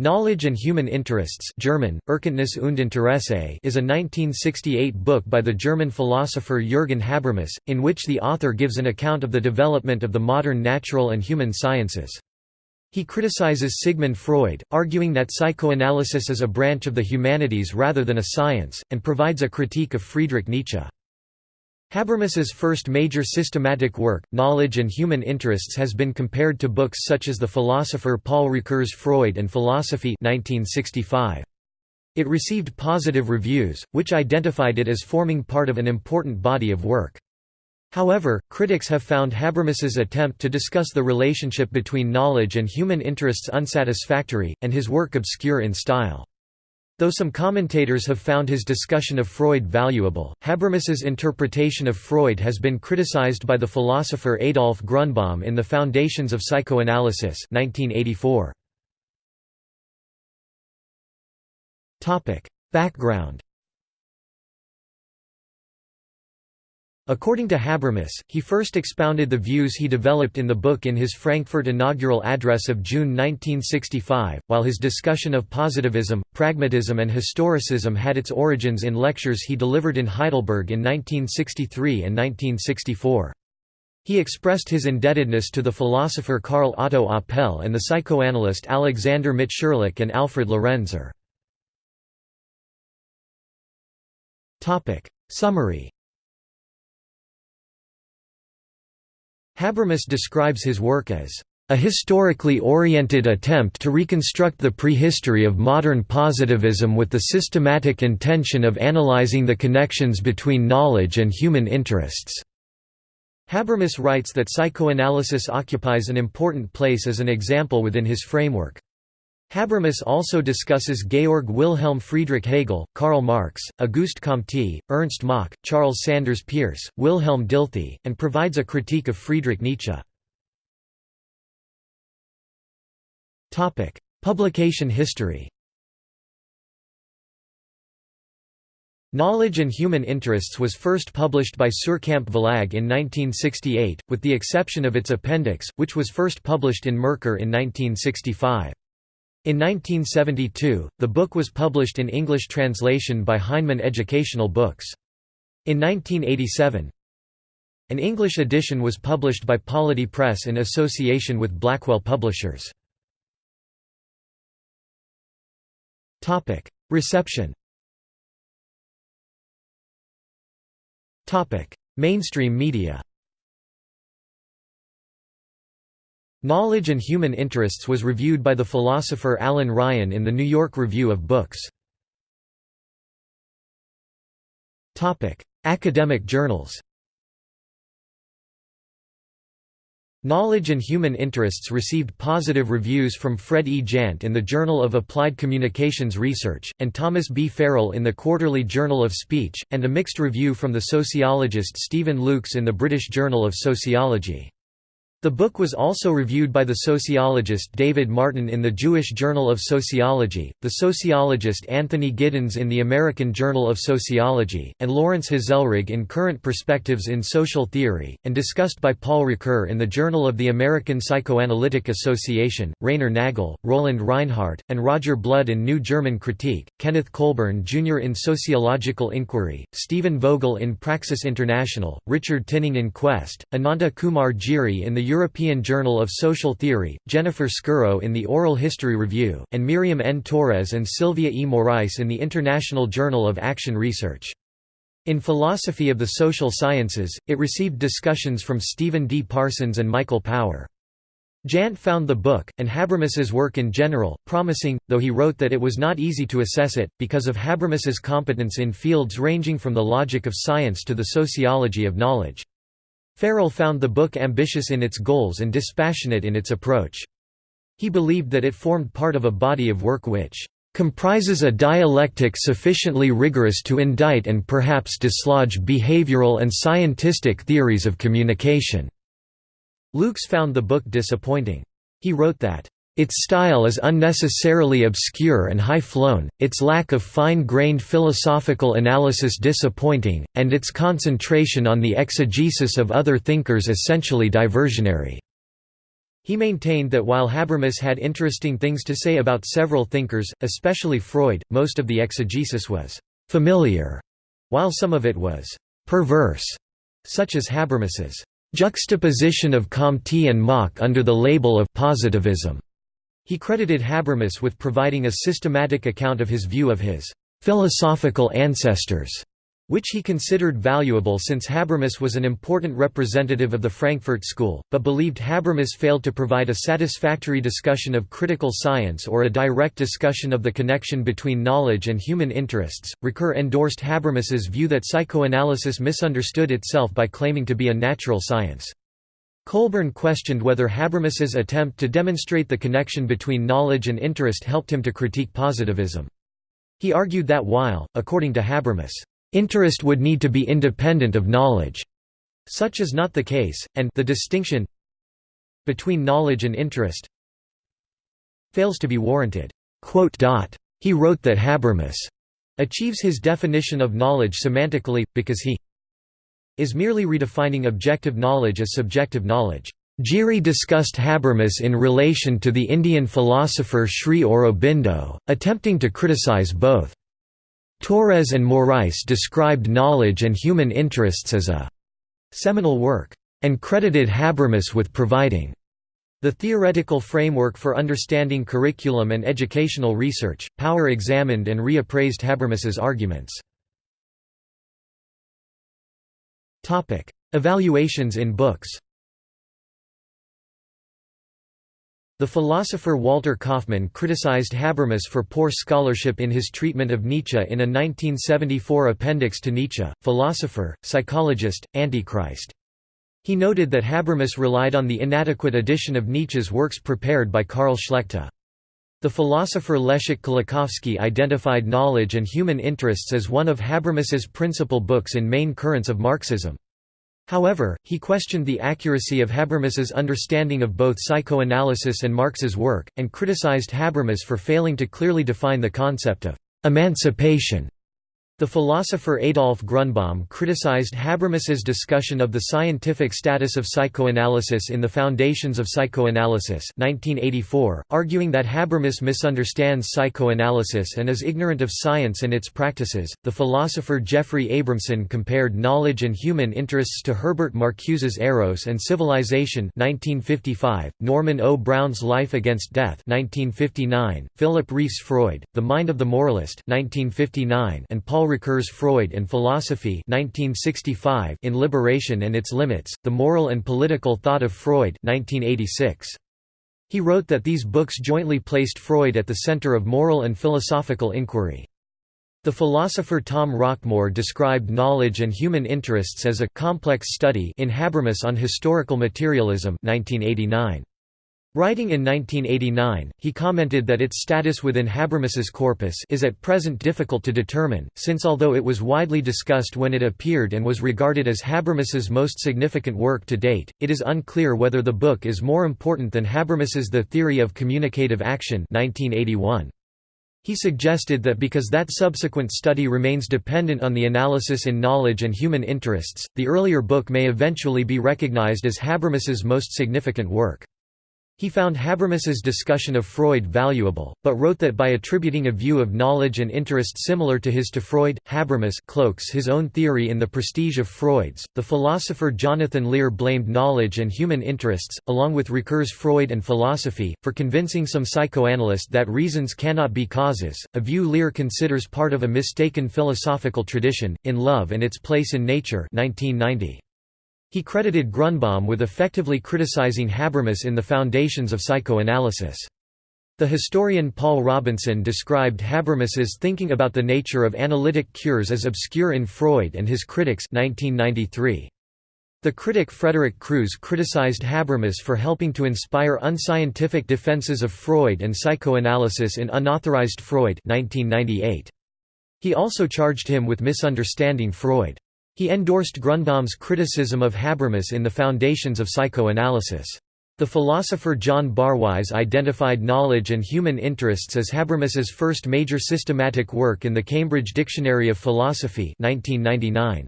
Knowledge and Human Interests German, Erkenntnis und Interesse is a 1968 book by the German philosopher Jürgen Habermas, in which the author gives an account of the development of the modern natural and human sciences. He criticizes Sigmund Freud, arguing that psychoanalysis is a branch of the humanities rather than a science, and provides a critique of Friedrich Nietzsche. Habermas's first major systematic work, Knowledge and Human Interests has been compared to books such as the philosopher Paul Ricoeur's Freud and Philosophy 1965. It received positive reviews, which identified it as forming part of an important body of work. However, critics have found Habermas's attempt to discuss the relationship between knowledge and human interests unsatisfactory, and his work obscure in style. Though some commentators have found his discussion of Freud valuable, Habermas's interpretation of Freud has been criticized by the philosopher Adolf Grunbaum in The Foundations of Psychoanalysis 1984. Background According to Habermas, he first expounded the views he developed in the book in his Frankfurt inaugural address of June 1965, while his discussion of positivism, pragmatism and historicism had its origins in lectures he delivered in Heidelberg in 1963 and 1964. He expressed his indebtedness to the philosopher Karl Otto Apel and the psychoanalyst Alexander Mitscherlich and Alfred Lorenzer. Summary Habermas describes his work as a historically oriented attempt to reconstruct the prehistory of modern positivism with the systematic intention of analyzing the connections between knowledge and human interests." Habermas writes that psychoanalysis occupies an important place as an example within his framework. Habermas also discusses Georg Wilhelm Friedrich Hegel, Karl Marx, Auguste Comte, Ernst Mach, Charles Sanders Peirce, Wilhelm Dilthey, and provides a critique of Friedrich Nietzsche. Publication history Knowledge and Human Interests was first published by Suhrkamp Verlag in 1968, with the exception of its appendix, which was first published in Merkur in 1965. In 1972, the book was published in English translation by Heinemann Educational Books. In 1987, an English edition was published by Polity Press in association with Blackwell Publishers. Reception Mainstream media Knowledge and Human Interests was reviewed by the philosopher Alan Ryan in the New York Review of Books. Academic journals Knowledge and Human Interests received positive reviews from Fred E. Jandt in the Journal of Applied Communications Research, and Thomas B. Farrell in the Quarterly Journal of Speech, and a mixed review from the sociologist Steven Lukes in the British Journal of Sociology. The book was also reviewed by the sociologist David Martin in the Jewish Journal of Sociology, the sociologist Anthony Giddens in the American Journal of Sociology, and Lawrence Hazelrigg in Current Perspectives in Social Theory, and discussed by Paul Ricoeur in the Journal of the American Psychoanalytic Association, Rainer Nagel, Roland Reinhardt, and Roger Blood in New German Critique, Kenneth Colburn Jr. in Sociological Inquiry, Steven Vogel in Praxis International, Richard Tinning in Quest, Ananta Kumar Giri in the European Journal of Social Theory, Jennifer Skuro in the Oral History Review, and Miriam N. Torres and Sylvia E. Morais in the International Journal of Action Research. In Philosophy of the Social Sciences, it received discussions from Stephen D. Parsons and Michael Power. Jandt found the book, and Habermas's work in general, promising, though he wrote that it was not easy to assess it, because of Habermas's competence in fields ranging from the logic of science to the sociology of knowledge. Farrell found the book ambitious in its goals and dispassionate in its approach. He believed that it formed part of a body of work which comprises a dialectic sufficiently rigorous to indict and perhaps dislodge behavioral and scientistic theories of communication." Lukes found the book disappointing. He wrote that, its style is unnecessarily obscure and high-flown, its lack of fine-grained philosophical analysis disappointing, and its concentration on the exegesis of other thinkers essentially diversionary. He maintained that while Habermas had interesting things to say about several thinkers, especially Freud, most of the exegesis was «familiar», while some of it was «perverse», such as Habermas's «juxtaposition of Comte and Mach under the label of positivism». He credited Habermas with providing a systematic account of his view of his «philosophical ancestors» which he considered valuable since Habermas was an important representative of the Frankfurt School, but believed Habermas failed to provide a satisfactory discussion of critical science or a direct discussion of the connection between knowledge and human interests. Ricoeur endorsed Habermas's view that psychoanalysis misunderstood itself by claiming to be a natural science. Colburn questioned whether Habermas's attempt to demonstrate the connection between knowledge and interest helped him to critique positivism. He argued that while, according to Habermas, Interest would need to be independent of knowledge. Such is not the case, and the distinction between knowledge and interest fails to be warranted. He wrote that Habermas achieves his definition of knowledge semantically, because he is merely redefining objective knowledge as subjective knowledge. Giri discussed Habermas in relation to the Indian philosopher Sri Aurobindo, attempting to criticize both. Torres and Morais described knowledge and human interests as a seminal work, and credited Habermas with providing the theoretical framework for understanding curriculum and educational research. Power examined and reappraised Habermas's arguments. Topic: Evaluations in books. The philosopher Walter Kaufmann criticized Habermas for poor scholarship in his treatment of Nietzsche in a 1974 appendix to Nietzsche, Philosopher, Psychologist, Antichrist. He noted that Habermas relied on the inadequate edition of Nietzsche's works prepared by Karl Schlechta. The philosopher Leszek Kolakowski identified knowledge and human interests as one of Habermas's principal books in main currents of Marxism. However, he questioned the accuracy of Habermas's understanding of both psychoanalysis and Marx's work, and criticized Habermas for failing to clearly define the concept of «emancipation» The philosopher Adolf Grunbaum criticized Habermas's discussion of the scientific status of psychoanalysis in The Foundations of Psychoanalysis 1984, arguing that Habermas misunderstands psychoanalysis and is ignorant of science and its practices. The philosopher Jeffrey Abramson compared knowledge and human interests to Herbert Marcuse's Eros and Civilization 1955, Norman O. Brown's Life Against Death 1959, Philip Rieff's Freud, The Mind of the Moralist 1959, and Paul Paul Ricoeur's Freud and Philosophy 1965 in Liberation and Its Limits, The Moral and Political Thought of Freud 1986. He wrote that these books jointly placed Freud at the center of moral and philosophical inquiry. The philosopher Tom Rockmore described knowledge and human interests as a complex study in Habermas on Historical Materialism 1989. Writing in 1989, he commented that its status within Habermas's corpus is at present difficult to determine, since although it was widely discussed when it appeared and was regarded as Habermas's most significant work to date, it is unclear whether the book is more important than Habermas's The Theory of Communicative Action 1981. He suggested that because that subsequent study remains dependent on the analysis in knowledge and human interests, the earlier book may eventually be recognized as Habermas's most significant work. He found Habermas's discussion of Freud valuable, but wrote that by attributing a view of knowledge and interest similar to his to Freud, Habermas cloaks his own theory in the prestige of Freud's. The philosopher Jonathan Lear blamed knowledge and human interests, along with Ricoeur's Freud and philosophy, for convincing some psychoanalysts that reasons cannot be causes, a view Lear considers part of a mistaken philosophical tradition, in Love and Its Place in Nature 1990. He credited Grunbaum with effectively criticizing Habermas in The Foundations of Psychoanalysis. The historian Paul Robinson described Habermas's thinking about the nature of analytic cures as obscure in Freud and his critics 1993. The critic Frederick Crews criticized Habermas for helping to inspire unscientific defenses of Freud and psychoanalysis in Unauthorized Freud 1998. He also charged him with misunderstanding Freud. He endorsed Grunbaum's criticism of Habermas in The Foundations of Psychoanalysis. The philosopher John Barwise identified knowledge and human interests as Habermas's first major systematic work in the Cambridge Dictionary of Philosophy 1999.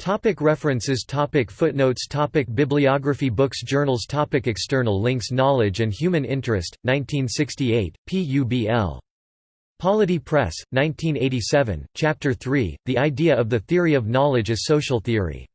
Topic references topic Footnotes topic Bibliography Books Journals topic External links Knowledge and Human Interest, 1968, PUBL. Polity Press, 1987, Chapter 3, The Idea of the Theory of Knowledge as Social Theory.